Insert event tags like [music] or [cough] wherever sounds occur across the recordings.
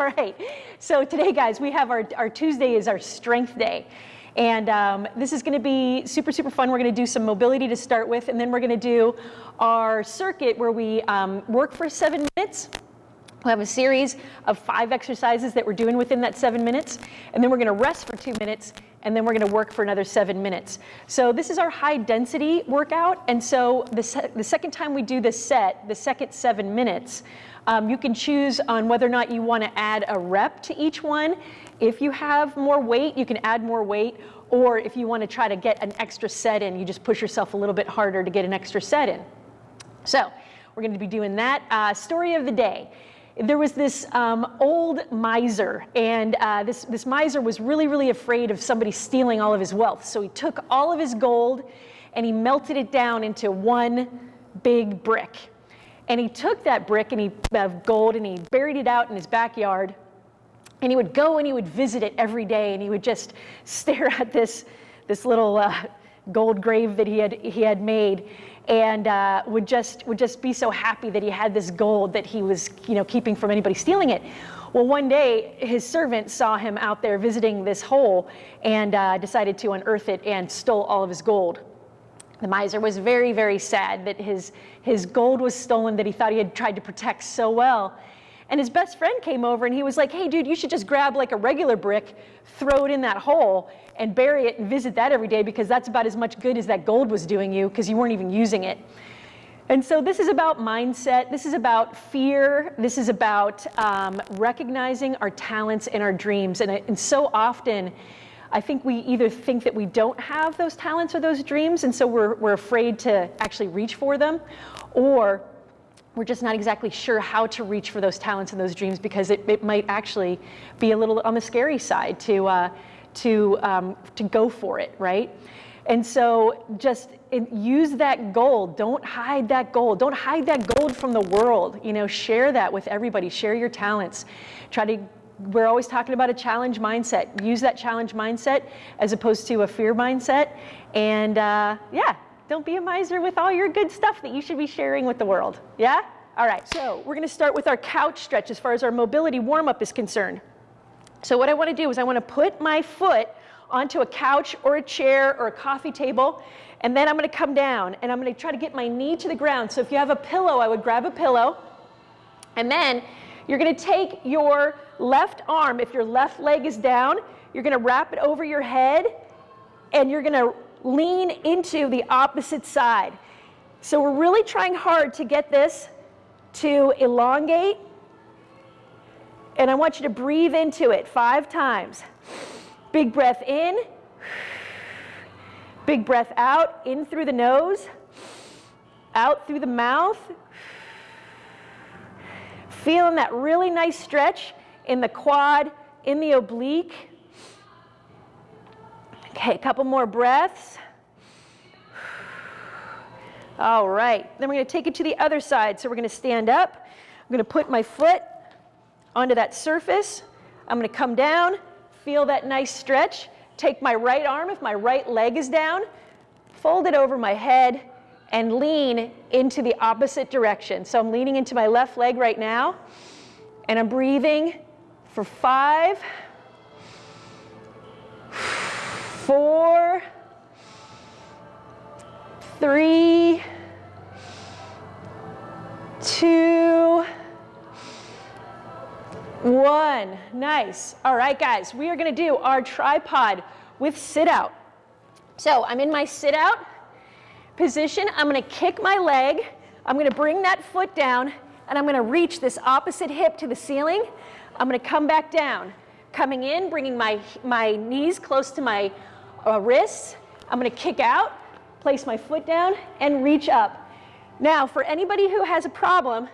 [laughs] All right. So today, guys, we have our, our Tuesday is our strength day. And um, this is going to be super, super fun. We're going to do some mobility to start with, and then we're going to do our circuit where we um, work for seven minutes. We'll have a series of five exercises that we're doing within that seven minutes, and then we're going to rest for two minutes, and then we're going to work for another seven minutes. So this is our high density workout, and so the, se the second time we do this set, the second seven minutes, um, you can choose on whether or not you want to add a rep to each one. If you have more weight, you can add more weight, or if you want to try to get an extra set in, you just push yourself a little bit harder to get an extra set in. So we're going to be doing that. Uh, story of the day there was this um, old miser, and uh, this, this miser was really, really afraid of somebody stealing all of his wealth. So he took all of his gold and he melted it down into one big brick. And he took that brick and he, of gold and he buried it out in his backyard. And he would go and he would visit it every day and he would just [laughs] stare at this, this little uh, gold grave that he had, he had made and uh, would just would just be so happy that he had this gold that he was you know keeping from anybody stealing it. Well, one day his servant saw him out there visiting this hole and uh, decided to unearth it and stole all of his gold. The miser was very, very sad that his, his gold was stolen that he thought he had tried to protect so well. And his best friend came over and he was like, hey, dude, you should just grab like a regular brick, throw it in that hole, and bury it and visit that every day because that's about as much good as that gold was doing you because you weren't even using it. And so this is about mindset. This is about fear. This is about um, recognizing our talents and our dreams. And, and so often, I think we either think that we don't have those talents or those dreams, and so we're, we're afraid to actually reach for them, or we're just not exactly sure how to reach for those talents and those dreams because it, it might actually be a little on the scary side to, uh, to, um, to go for it, right? And so just use that gold. Don't hide that gold. Don't hide that gold from the world. You know, share that with everybody. Share your talents. Try to, we're always talking about a challenge mindset. Use that challenge mindset as opposed to a fear mindset. And uh, yeah, don't be a miser with all your good stuff that you should be sharing with the world. Yeah? All right, so we're gonna start with our couch stretch as far as our mobility warm-up is concerned. So what I wanna do is I wanna put my foot onto a couch or a chair or a coffee table, and then I'm gonna come down and I'm gonna try to get my knee to the ground. So if you have a pillow, I would grab a pillow, and then you're gonna take your left arm, if your left leg is down, you're gonna wrap it over your head, and you're gonna lean into the opposite side. So we're really trying hard to get this to elongate. And I want you to breathe into it five times. Big breath in. Big breath out, in through the nose, out through the mouth. Feeling that really nice stretch in the quad, in the oblique. Okay, a couple more breaths. All right, then we're gonna take it to the other side. So we're gonna stand up. I'm gonna put my foot onto that surface. I'm gonna come down, feel that nice stretch. Take my right arm, if my right leg is down, fold it over my head and lean into the opposite direction. So I'm leaning into my left leg right now and I'm breathing for five, four, three, two, one. Nice. All right, guys, we are going to do our tripod with sit out. So I'm in my sit out position. I'm going to kick my leg. I'm going to bring that foot down and I'm going to reach this opposite hip to the ceiling. I'm going to come back down. Coming in, bringing my, my knees close to my uh, wrists. I'm gonna kick out, place my foot down, and reach up. Now, for anybody who has a problem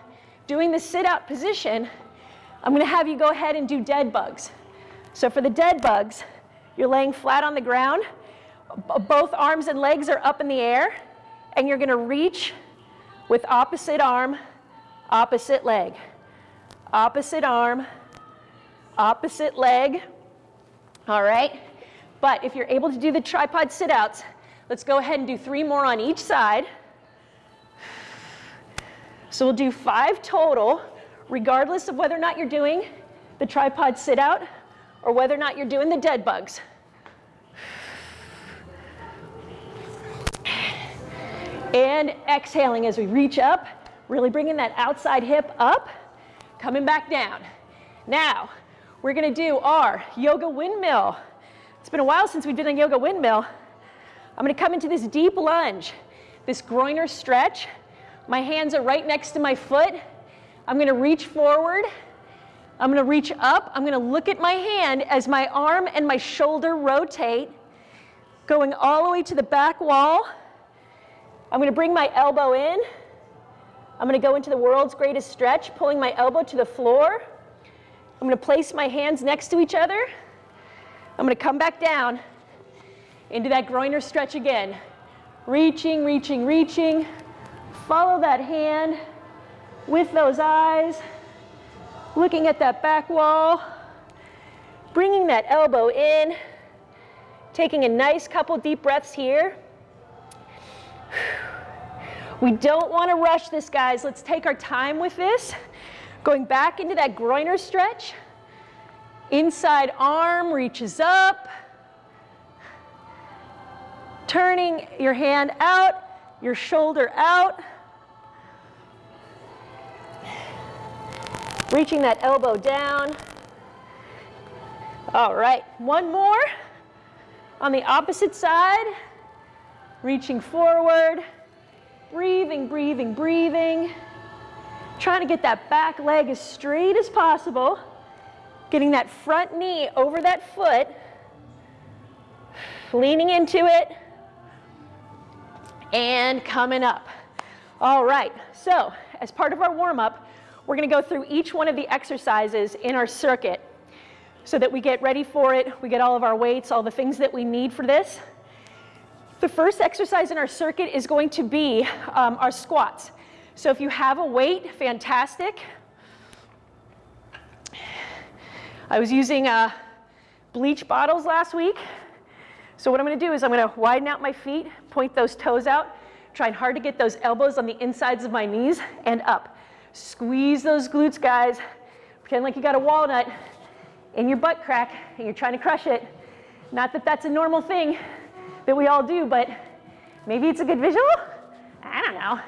doing the sit-out position, I'm gonna have you go ahead and do dead bugs. So for the dead bugs, you're laying flat on the ground, both arms and legs are up in the air, and you're gonna reach with opposite arm, opposite leg. Opposite arm, opposite leg. All right? But if you're able to do the tripod sit-outs, let's go ahead and do three more on each side. So we'll do five total, regardless of whether or not you're doing the tripod sit out or whether or not you're doing the dead bugs. And exhaling as we reach up, really bringing that outside hip up, coming back down. Now, we're gonna do our yoga windmill. It's been a while since we've done a yoga windmill. I'm gonna come into this deep lunge, this groiner stretch. My hands are right next to my foot. I'm gonna reach forward. I'm gonna reach up. I'm gonna look at my hand as my arm and my shoulder rotate, going all the way to the back wall. I'm gonna bring my elbow in. I'm gonna go into the world's greatest stretch, pulling my elbow to the floor. I'm gonna place my hands next to each other. I'm gonna come back down into that groiner stretch again. Reaching, reaching, reaching. Follow that hand with those eyes. Looking at that back wall. Bringing that elbow in. Taking a nice couple deep breaths here. We don't want to rush this, guys. Let's take our time with this. Going back into that groiner stretch. Inside arm reaches up. Turning your hand out, your shoulder out. Reaching that elbow down. All right, one more. On the opposite side, reaching forward, breathing, breathing, breathing. Trying to get that back leg as straight as possible. Getting that front knee over that foot. Leaning into it. And coming up. All right, so as part of our warm-up, we're gonna go through each one of the exercises in our circuit so that we get ready for it, we get all of our weights, all the things that we need for this. The first exercise in our circuit is going to be um, our squats. So if you have a weight, fantastic. I was using uh, bleach bottles last week. So what I'm gonna do is I'm gonna widen out my feet, point those toes out, trying hard to get those elbows on the insides of my knees and up. Squeeze those glutes, guys. Pretend like you got a walnut in your butt crack and you're trying to crush it. Not that that's a normal thing that we all do, but maybe it's a good visual? I don't know.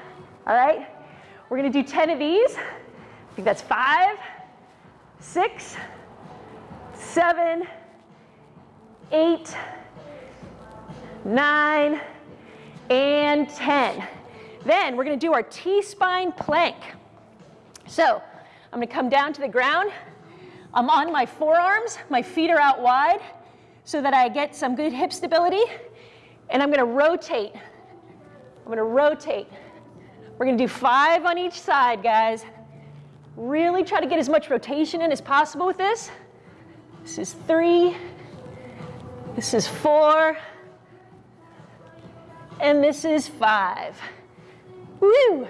All right, we're gonna do 10 of these. I think that's five, six, seven, eight, nine, and 10. Then we're gonna do our T-spine plank. So I'm gonna come down to the ground. I'm on my forearms, my feet are out wide so that I get some good hip stability. And I'm gonna rotate. I'm gonna rotate. We're gonna do five on each side, guys. Really try to get as much rotation in as possible with this. This is three. This is four. And this is five. Woo!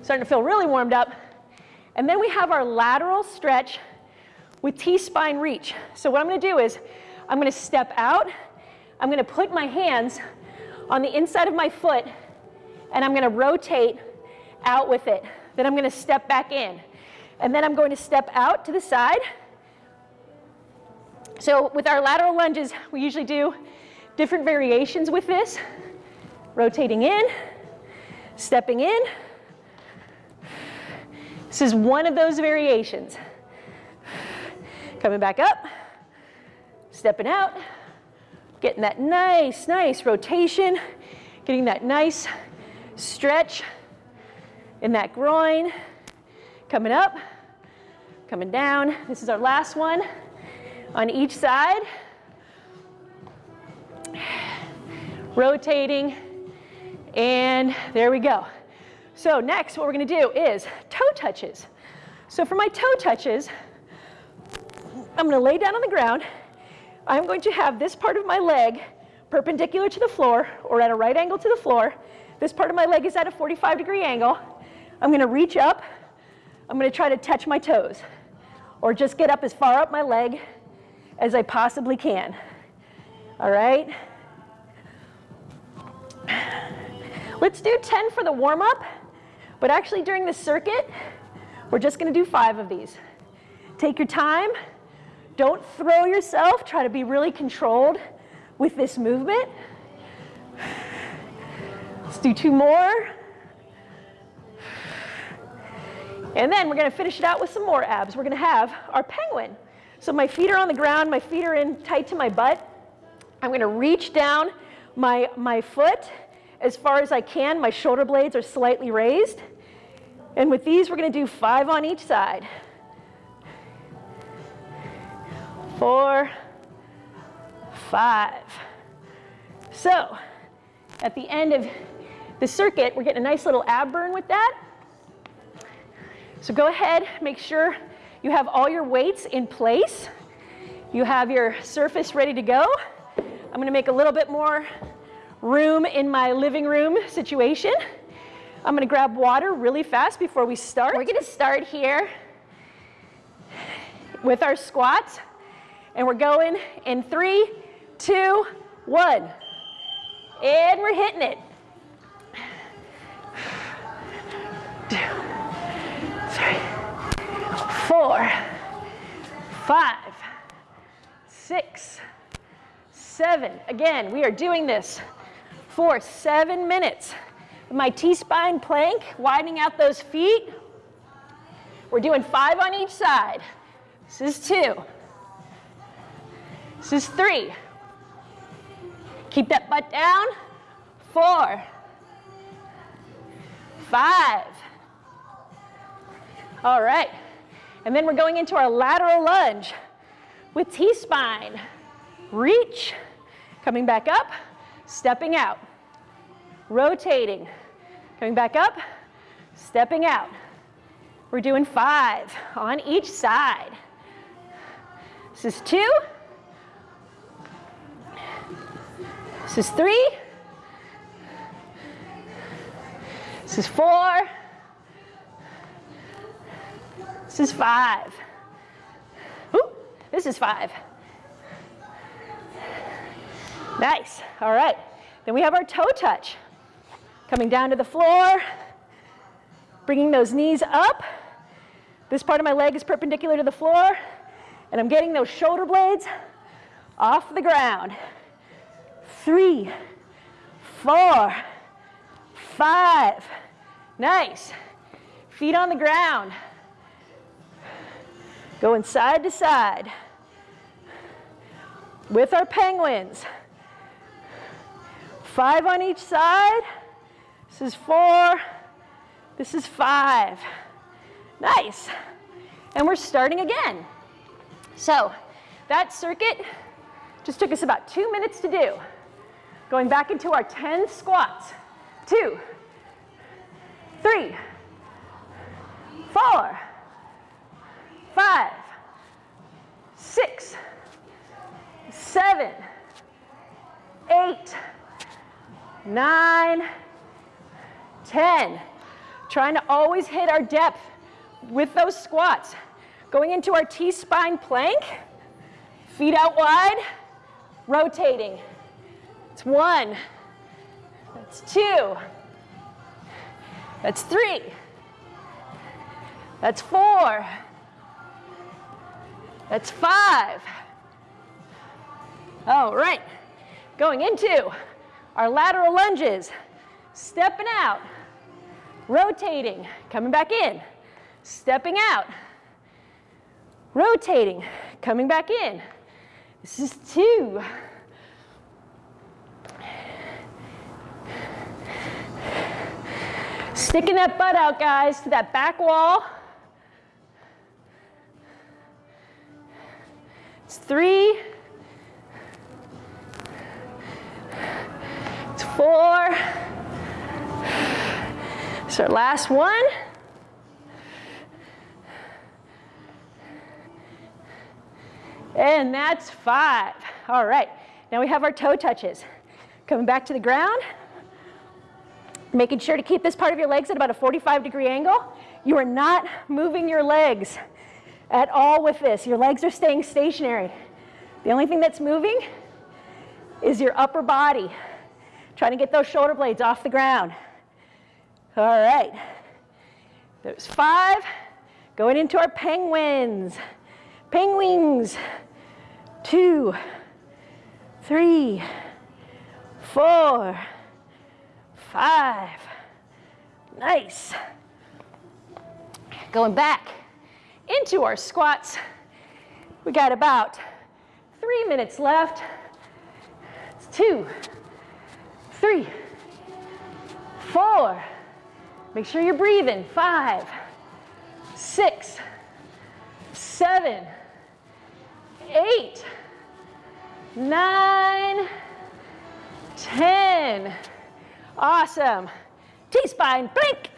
Starting to feel really warmed up. And then we have our lateral stretch with T-spine reach. So what I'm gonna do is I'm gonna step out, I'm gonna put my hands on the inside of my foot and I'm gonna rotate out with it. Then I'm gonna step back in. And then I'm going to step out to the side. So with our lateral lunges, we usually do different variations with this. Rotating in, stepping in, this is one of those variations. Coming back up, stepping out, getting that nice, nice rotation, getting that nice stretch in that groin. Coming up, coming down. This is our last one on each side. Rotating, and there we go. So next, what we're gonna do is toe touches. So for my toe touches, I'm gonna lay down on the ground. I'm going to have this part of my leg perpendicular to the floor or at a right angle to the floor. This part of my leg is at a 45 degree angle. I'm gonna reach up. I'm gonna try to touch my toes or just get up as far up my leg as I possibly can. All right? Let's do 10 for the warm up. But actually during the circuit, we're just gonna do five of these. Take your time. Don't throw yourself. Try to be really controlled with this movement. Let's do two more. And then we're going to finish it out with some more abs. We're going to have our penguin. So my feet are on the ground, my feet are in tight to my butt. I'm going to reach down my, my foot as far as I can. My shoulder blades are slightly raised. And with these, we're going to do five on each side. Four, five. So at the end of the circuit, we're getting a nice little ab burn with that. So go ahead, make sure you have all your weights in place. You have your surface ready to go. I'm gonna make a little bit more room in my living room situation. I'm gonna grab water really fast before we start. We're gonna start here with our squats. And we're going in three, two, one. And we're hitting it. Three, four, five, six, seven. Again, we are doing this for seven minutes. My T-spine plank, widening out those feet. We're doing five on each side. This is two. This is three. Keep that butt down. Four. Five. All right. And then we're going into our lateral lunge with T-spine. Reach, coming back up, stepping out. Rotating, coming back up, stepping out. We're doing five on each side. This is two. This is three. This is four. This is five. Ooh, this is five. Nice. All right. Then we have our toe touch. Coming down to the floor, bringing those knees up. This part of my leg is perpendicular to the floor, and I'm getting those shoulder blades off the ground. Three, four, five. Nice. Feet on the ground. Going side to side with our penguins. Five on each side. This is four. This is five. Nice. And we're starting again. So that circuit just took us about two minutes to do. Going back into our 10 squats. Two, three, four, five, six, seven, eight, nine, ten. Trying to always hit our depth with those squats. Going into our T-spine plank, feet out wide, rotating. It's one, that's two, that's three, that's four. That's five. All right. Going into our lateral lunges. Stepping out. Rotating. Coming back in. Stepping out. Rotating. Coming back in. This is two. Sticking that butt out, guys, to that back wall. It's three. It's our last one. And that's five. All right, now we have our toe touches. Coming back to the ground. Making sure to keep this part of your legs at about a 45 degree angle. You are not moving your legs at all with this. Your legs are staying stationary. The only thing that's moving is your upper body. Trying to get those shoulder blades off the ground. All right. There's five. Going into our penguins. Penguins. Two, three, four, five. Nice. Going back into our squats. We got about three minutes left. It's two, three, four. Make sure you're breathing. Five, six, seven, eight, nine, ten. Awesome. T-spine plank.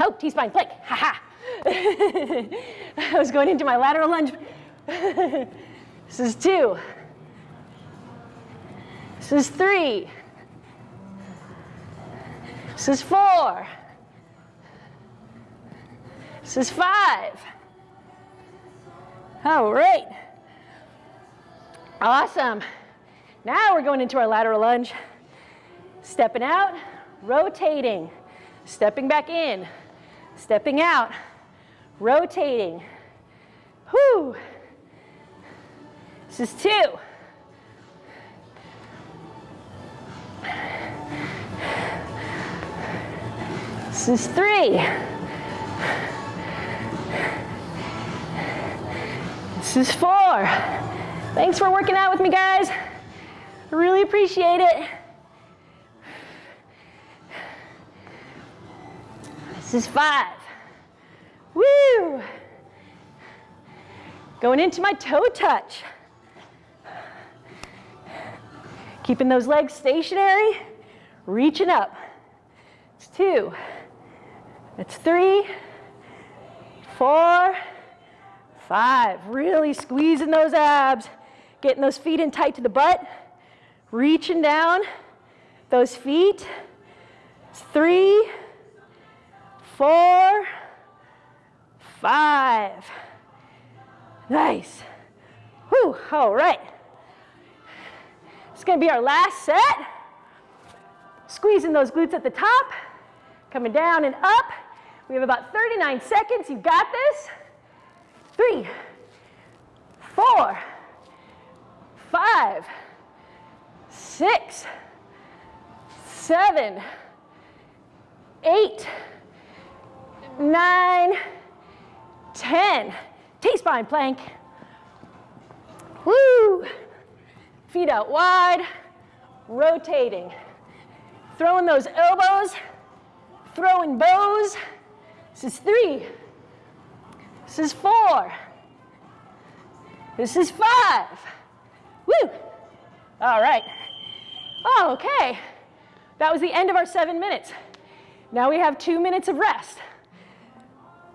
Oh, T-spine plank. Ha ha. [laughs] I was going into my lateral lunge. [laughs] this is two. This is three. This is four. This is five. All right. Awesome. Now we're going into our lateral lunge. Stepping out, rotating, stepping back in, stepping out, rotating. Whoo. This is two. Is three. This is four. Thanks for working out with me, guys. I really appreciate it. This is five. Woo! Going into my toe touch. Keeping those legs stationary, reaching up. It's two. It's three, four, five. Really squeezing those abs, getting those feet in tight to the butt, reaching down those feet. It's three, four, five. Nice. Whew, all right. It's gonna be our last set. Squeezing those glutes at the top, coming down and up. We have about 39 seconds. You got this. Three, four, five, six, seven, eight, nine, ten. T-spine plank. Woo! Feet out wide, rotating. Throwing those elbows, throwing bows. This is three. This is four. This is five. Woo! All right. Oh, okay. That was the end of our seven minutes. Now we have two minutes of rest.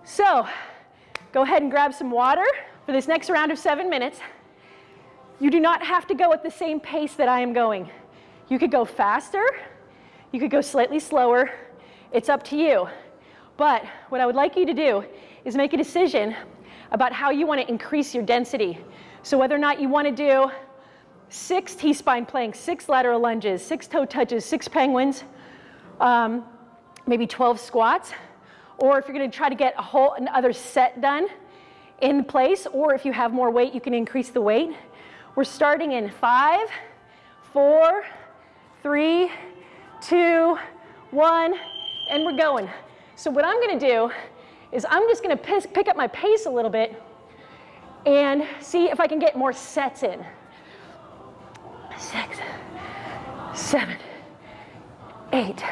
So, go ahead and grab some water for this next round of seven minutes. You do not have to go at the same pace that I am going. You could go faster, you could go slightly slower. It's up to you. But what I would like you to do is make a decision about how you want to increase your density. So whether or not you want to do six T-spine planks, six lateral lunges, six toe touches, six penguins, um, maybe 12 squats, or if you're going to try to get a whole another set done in place, or if you have more weight, you can increase the weight. We're starting in five, four, three, two, one, and we're going. So what I'm gonna do is I'm just gonna pick up my pace a little bit and see if I can get more sets in. Six, seven, eight,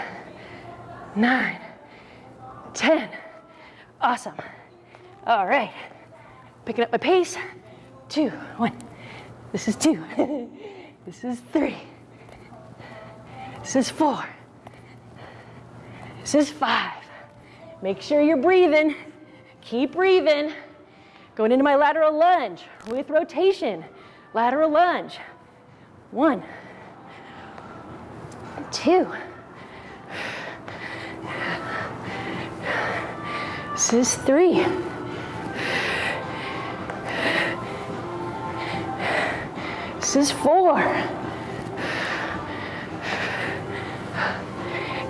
nine, ten. Awesome. All right. Picking up my pace. Two, one. This is two. [laughs] this is three. This is four. This is five. Make sure you're breathing. Keep breathing. Going into my lateral lunge with rotation. Lateral lunge. One, two. This is three. This is four.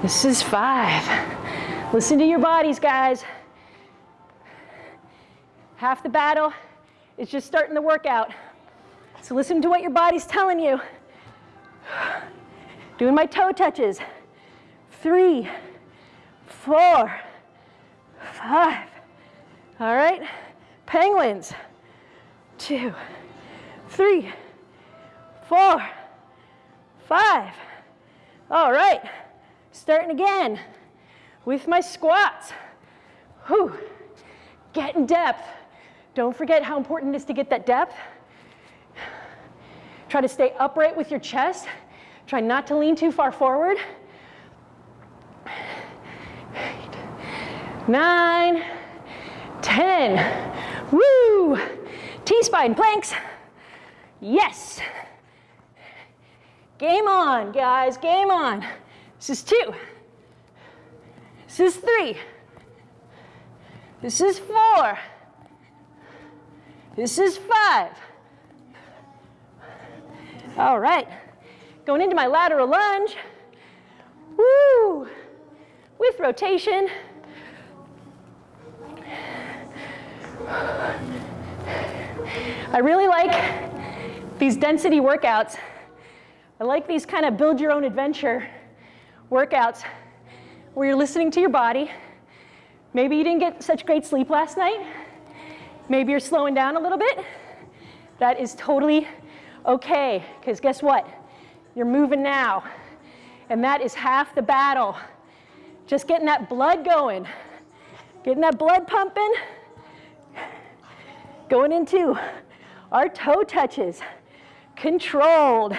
This is five. Listen to your bodies, guys. Half the battle is just starting the workout. So listen to what your body's telling you. Doing my toe touches. Three, four, five. All right, penguins. Two, three, four, five. All right, starting again with my squats. Whew. Get in depth. Don't forget how important it is to get that depth. Try to stay upright with your chest. Try not to lean too far forward. Eight, nine, ten. Woo! T-spine planks. Yes. Game on, guys, game on. This is two. This is three. This is four. This is five. All right, going into my lateral lunge. Woo! With rotation. I really like these density workouts. I like these kind of build your own adventure workouts where you're listening to your body. Maybe you didn't get such great sleep last night. Maybe you're slowing down a little bit. That is totally okay, because guess what? You're moving now. And that is half the battle. Just getting that blood going, getting that blood pumping, going into our toe touches, controlled,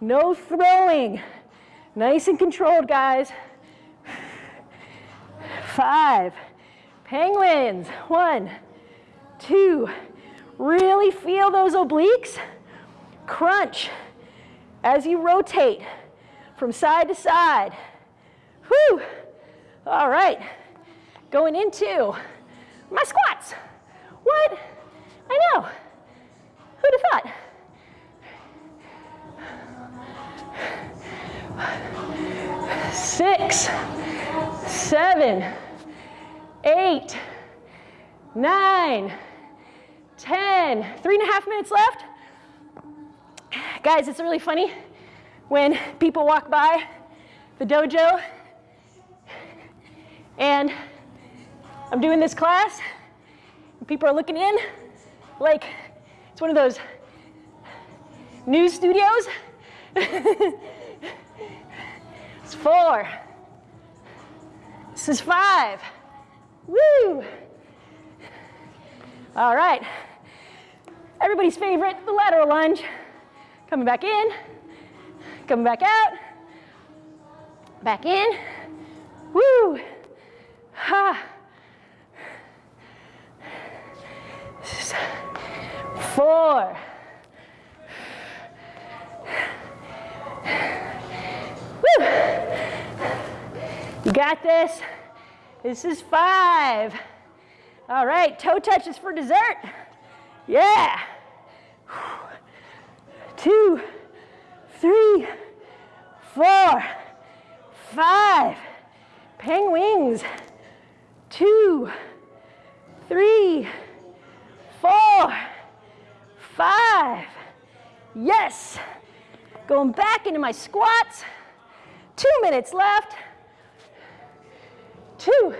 no throwing, nice and controlled, guys. Five, penguins, one, two, really feel those obliques, crunch as you rotate from side to side. Whew. All right, going into my squats. What? I know. Who'd have thought? Six, seven, eight, nine, ten. Three and a half minutes left. Guys, it's really funny when people walk by the dojo and I'm doing this class and people are looking in like it's one of those news studios. [laughs] it's four. This is five. Woo! All right. Everybody's favorite, the lateral lunge. Coming back in, coming back out, back in. Woo! Ha! Four. Woo! You got this. This is five. All right, toe touches for dessert. Yeah. Two, three, four, five. Penguins. Two, three, four, five. Yes. Going back into my squats. Two minutes left two,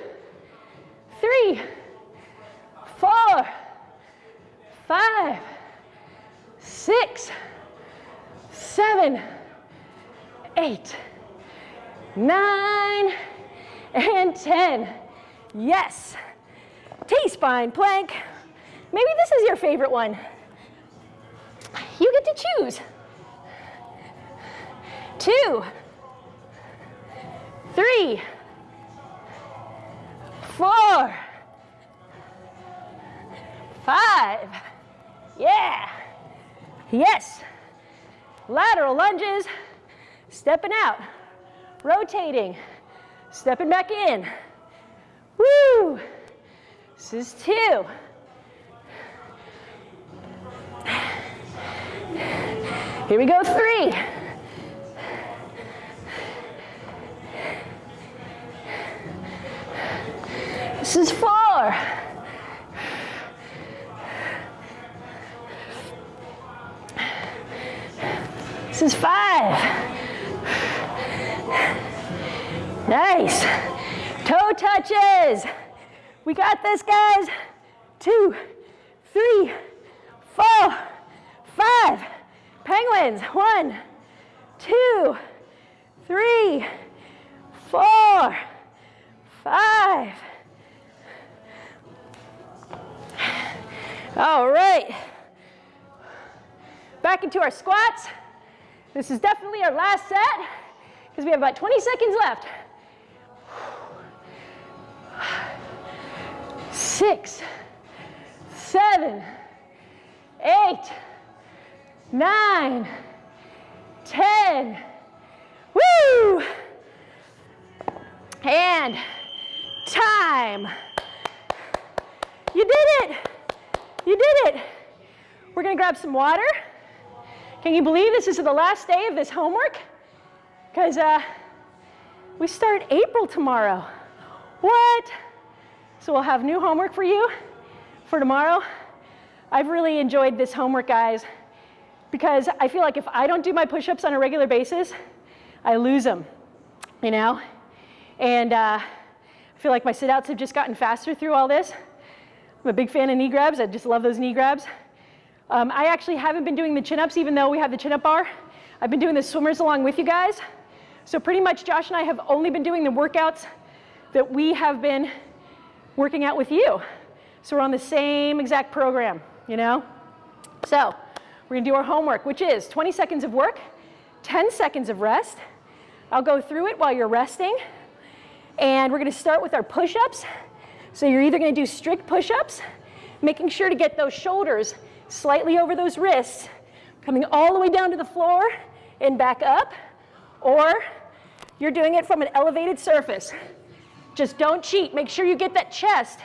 three, four, five, six, seven, eight, nine, and 10. Yes. T-spine plank. Maybe this is your favorite one. You get to choose. Two, three, four, five, yeah, yes. Lateral lunges, stepping out, rotating, stepping back in. Woo! This is two. Here we go, three. This is four. This is five. Nice. Toe touches. We got this, guys. Two, three, four, five. Penguins. One, two, three, four, five. All right. Back into our squats. This is definitely our last set because we have about 20 seconds left. Six, seven, eight, nine, ten. Woo! And time. You did it. You did it. We're going to grab some water. Can you believe this is the last day of this homework? Because uh, we start April tomorrow. What? So we'll have new homework for you for tomorrow. I've really enjoyed this homework, guys, because I feel like if I don't do my push-ups on a regular basis, I lose them, you know? And uh, I feel like my sit-outs have just gotten faster through all this. I'm a big fan of knee grabs. I just love those knee grabs. Um, I actually haven't been doing the chin-ups even though we have the chin-up bar. I've been doing the swimmers along with you guys. So pretty much Josh and I have only been doing the workouts that we have been working out with you. So we're on the same exact program, you know? So we're gonna do our homework, which is 20 seconds of work, 10 seconds of rest. I'll go through it while you're resting. And we're gonna start with our push-ups. So you're either gonna do strict push-ups, making sure to get those shoulders slightly over those wrists, coming all the way down to the floor and back up, or you're doing it from an elevated surface. Just don't cheat. Make sure you get that chest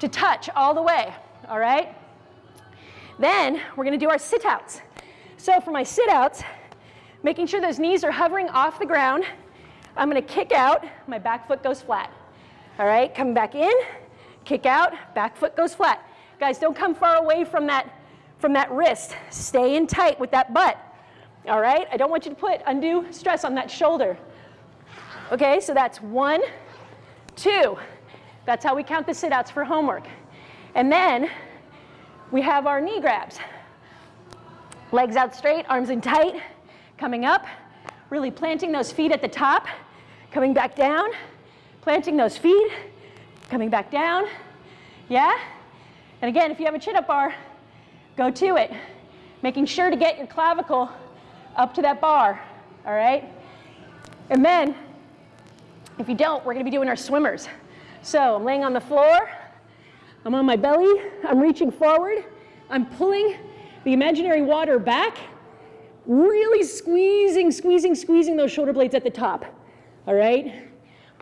to touch all the way, all right? Then we're gonna do our sit-outs. So for my sit-outs, making sure those knees are hovering off the ground, I'm gonna kick out, my back foot goes flat. All right, come back in, kick out, back foot goes flat. Guys, don't come far away from that, from that wrist. Stay in tight with that butt. All right, I don't want you to put undue stress on that shoulder. Okay, so that's one, two. That's how we count the sit-outs for homework. And then we have our knee grabs. Legs out straight, arms in tight, coming up, really planting those feet at the top, coming back down, planting those feet, coming back down. Yeah? And again, if you have a chin-up bar, go to it. Making sure to get your clavicle up to that bar, all right? And then, if you don't, we're gonna be doing our swimmers. So I'm laying on the floor, I'm on my belly, I'm reaching forward, I'm pulling the imaginary water back, really squeezing, squeezing, squeezing those shoulder blades at the top, all right?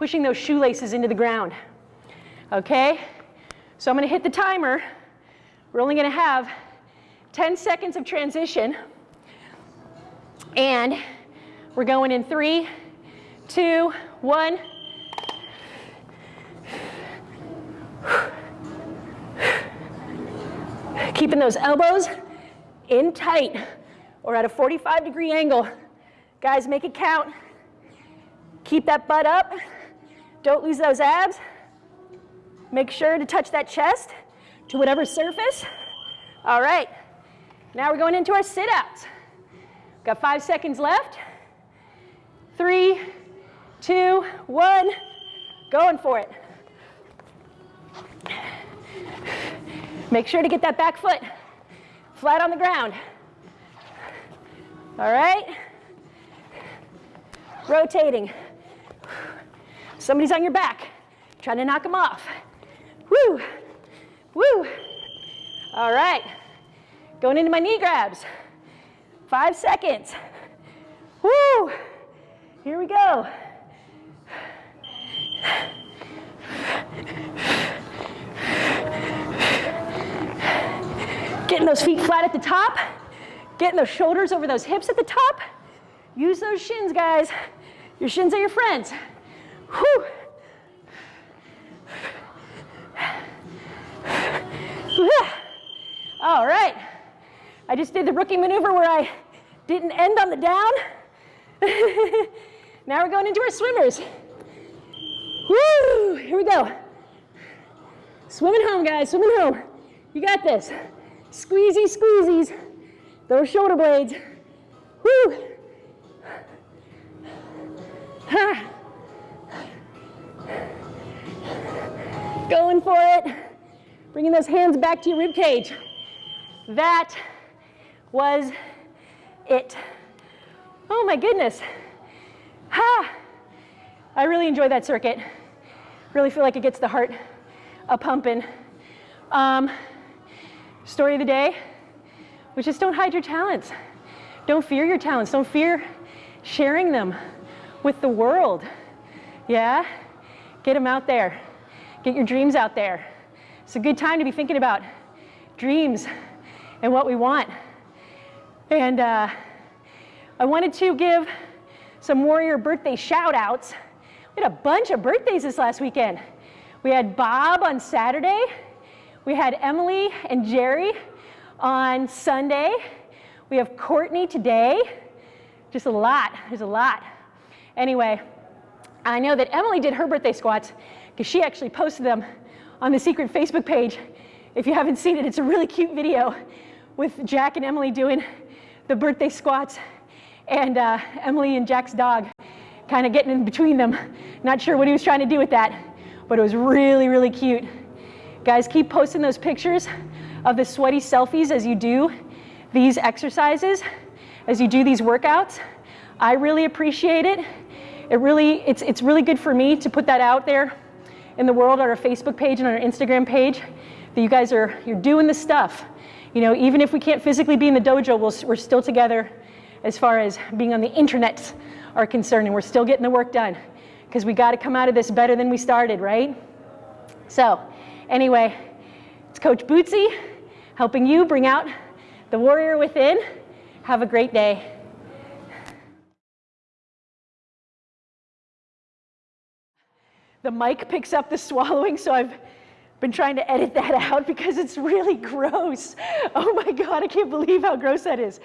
Pushing those shoelaces into the ground, okay? So I'm gonna hit the timer. We're only gonna have 10 seconds of transition. And we're going in three, two, one. Keeping those elbows in tight or at a 45 degree angle. Guys, make it count. Keep that butt up. Don't lose those abs. Make sure to touch that chest to whatever surface. All right, now we're going into our sit-outs. Got five seconds left. Three, two, one, going for it. Make sure to get that back foot flat on the ground. All right? Rotating. Somebody's on your back, trying to knock them off. Woo, woo. All right, going into my knee grabs. Five seconds. Woo, here we go. Getting those feet flat at the top, getting those shoulders over those hips at the top. Use those shins, guys. Your shins are your friends. Whew. All right. I just did the rookie maneuver where I Didn't end on the down. [laughs] now we're going into our swimmers. Woo! Here we go. Swimming home, guys, swimming home. You got this. Squeezy, squeezies. Those shoulder blades. Woo! Ha! Going for it. Bringing those hands back to your rib cage. That was it. Oh my goodness. Ha! I really enjoy that circuit. Really feel like it gets the heart a pumping. Um, story of the day, which is don't hide your talents. Don't fear your talents. Don't fear sharing them with the world. Yeah? Get them out there. Get your dreams out there. It's a good time to be thinking about dreams and what we want. And uh, I wanted to give some warrior birthday shout outs. We had a bunch of birthdays this last weekend. We had Bob on Saturday. We had Emily and Jerry on Sunday. We have Courtney today. Just a lot, there's a lot. Anyway, I know that Emily did her birthday squats because she actually posted them on the secret Facebook page. If you haven't seen it, it's a really cute video with Jack and Emily doing the birthday squats and uh, Emily and Jack's dog kind of getting in between them. Not sure what he was trying to do with that, but it was really, really cute. Guys, keep posting those pictures of the sweaty selfies as you do these exercises, as you do these workouts. I really appreciate it. It really, it's, it's really good for me to put that out there in the world on our Facebook page and on our Instagram page that you guys are, you're doing the stuff. You know, even if we can't physically be in the dojo, we'll, we're still together as far as being on the internet are concerned, and we're still getting the work done because we got to come out of this better than we started, right? So, anyway, it's Coach Bootsy helping you bring out the warrior within. Have a great day. The mic picks up the swallowing, so I've been trying to edit that [laughs] out because it's really gross. Oh my God, I can't believe how gross that is.